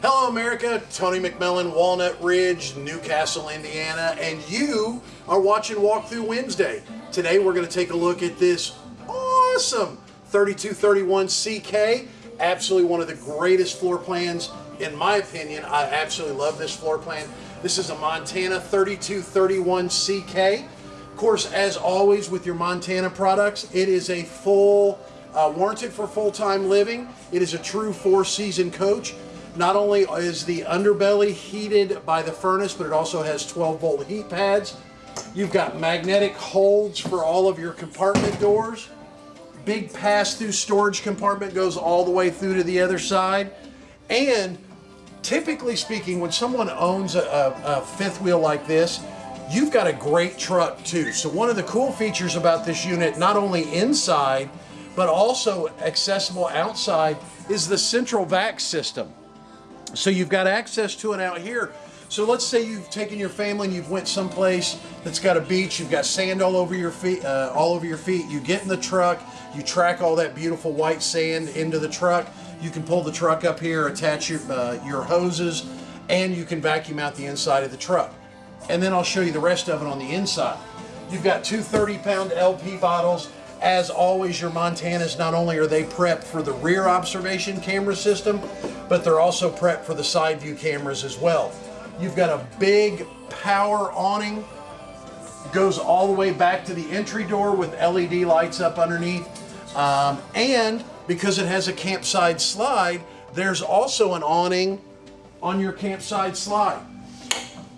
Hello, America. Tony McMillan, Walnut Ridge, New Castle, Indiana, and you are watching Walkthrough Wednesday. Today, we're going to take a look at this awesome 3231 CK. Absolutely one of the greatest floor plans, in my opinion. I absolutely love this floor plan. This is a Montana 3231 CK. Of course, as always with your Montana products, it is a full, uh, warranted for full-time living. It is a true four-season coach. Not only is the underbelly heated by the furnace, but it also has 12 volt heat pads. You've got magnetic holds for all of your compartment doors. Big pass-through storage compartment goes all the way through to the other side. And typically speaking, when someone owns a, a, a fifth wheel like this, you've got a great truck too. So one of the cool features about this unit, not only inside, but also accessible outside, is the central vac system. So you've got access to it out here. So let's say you've taken your family and you've went someplace that's got a beach, you've got sand all over your feet, uh, all over your feet. You get in the truck, you track all that beautiful white sand into the truck. You can pull the truck up here, attach your, uh, your hoses, and you can vacuum out the inside of the truck. And then I'll show you the rest of it on the inside. You've got two 30 pound LP bottles. As always, your Montanas, not only are they prepped for the rear observation camera system, but they're also prepped for the side view cameras as well. You've got a big power awning, goes all the way back to the entry door with LED lights up underneath. Um, and because it has a campsite slide, there's also an awning on your campsite slide.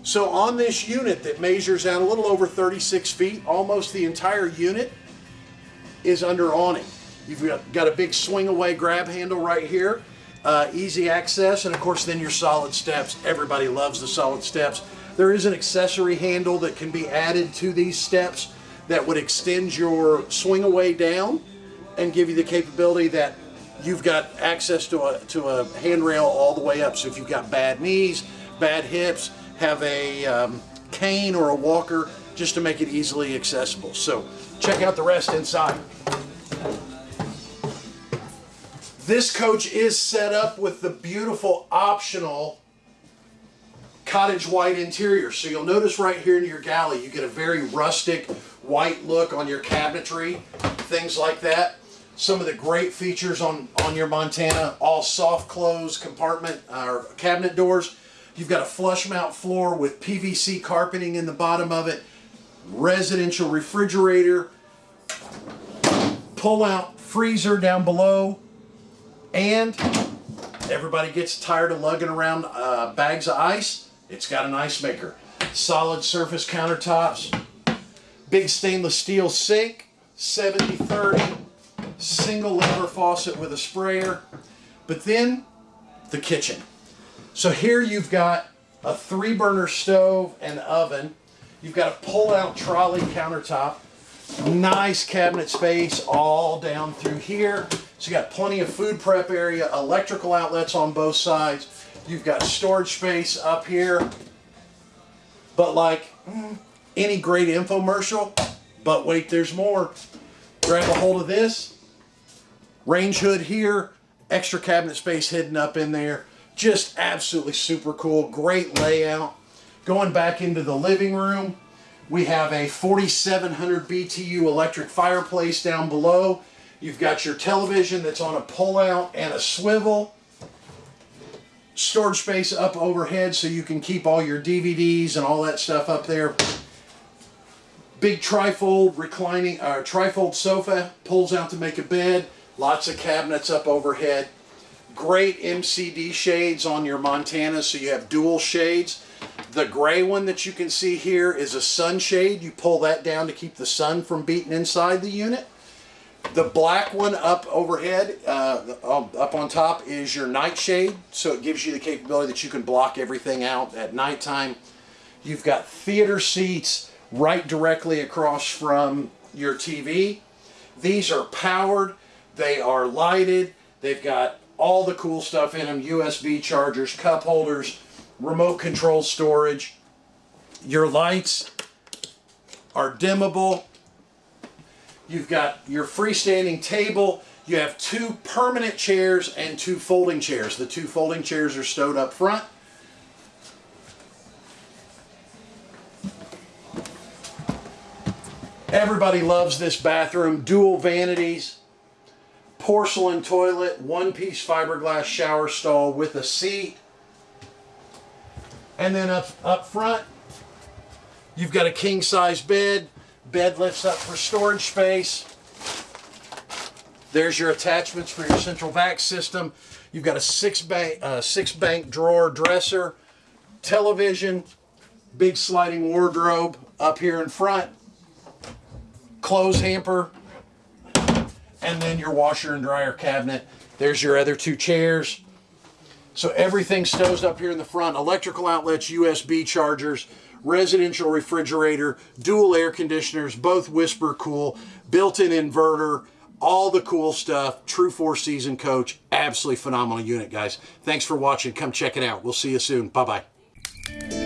So on this unit that measures out a little over 36 feet, almost the entire unit is under awning. You've got, got a big swing away grab handle right here uh, easy access, and of course then your solid steps. Everybody loves the solid steps. There is an accessory handle that can be added to these steps that would extend your swing away down and give you the capability that you've got access to a, to a handrail all the way up. So if you've got bad knees, bad hips, have a um, cane or a walker, just to make it easily accessible. So check out the rest inside. This coach is set up with the beautiful optional cottage white interior. So you'll notice right here in your galley, you get a very rustic white look on your cabinetry, things like that. Some of the great features on, on your Montana, all soft close compartment or uh, cabinet doors. You've got a flush mount floor with PVC carpeting in the bottom of it, residential refrigerator, pull out freezer down below, and everybody gets tired of lugging around uh, bags of ice. It's got an ice maker. Solid surface countertops. Big stainless steel sink. 70-30. Single lever faucet with a sprayer. But then the kitchen. So here you've got a three burner stove and oven. You've got a pull out trolley countertop. Nice cabinet space all down through here. So you got plenty of food prep area, electrical outlets on both sides. You've got storage space up here. But like mm, any great infomercial, but wait, there's more. Grab a hold of this. Range hood here, extra cabinet space hidden up in there. Just absolutely super cool, great layout. Going back into the living room, we have a 4700 BTU electric fireplace down below. You've got your television that's on a pull-out and a swivel. Storage space up overhead so you can keep all your DVDs and all that stuff up there. Big trifold reclining, uh, trifold sofa pulls out to make a bed. Lots of cabinets up overhead. Great MCD shades on your Montana so you have dual shades. The gray one that you can see here is a sunshade. You pull that down to keep the sun from beating inside the unit. The black one up overhead, uh, up on top, is your nightshade. So it gives you the capability that you can block everything out at nighttime. You've got theater seats right directly across from your TV. These are powered. They are lighted. They've got all the cool stuff in them. USB chargers, cup holders, remote control storage. Your lights are dimmable. You've got your freestanding table. You have two permanent chairs and two folding chairs. The two folding chairs are stowed up front. Everybody loves this bathroom. Dual vanities, porcelain toilet, one piece fiberglass shower stall with a seat. And then up, up front, you've got a king size bed. Bed lifts up for storage space. There's your attachments for your central vac system. You've got a six bank, uh, six bank drawer dresser, television, big sliding wardrobe up here in front, clothes hamper, and then your washer and dryer cabinet. There's your other two chairs. So everything stows up here in the front. Electrical outlets, USB chargers, residential refrigerator, dual air conditioners, both whisper cool, built-in inverter, all the cool stuff. True four season coach. Absolutely phenomenal unit, guys. Thanks for watching. Come check it out. We'll see you soon. Bye-bye.